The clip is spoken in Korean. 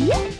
예?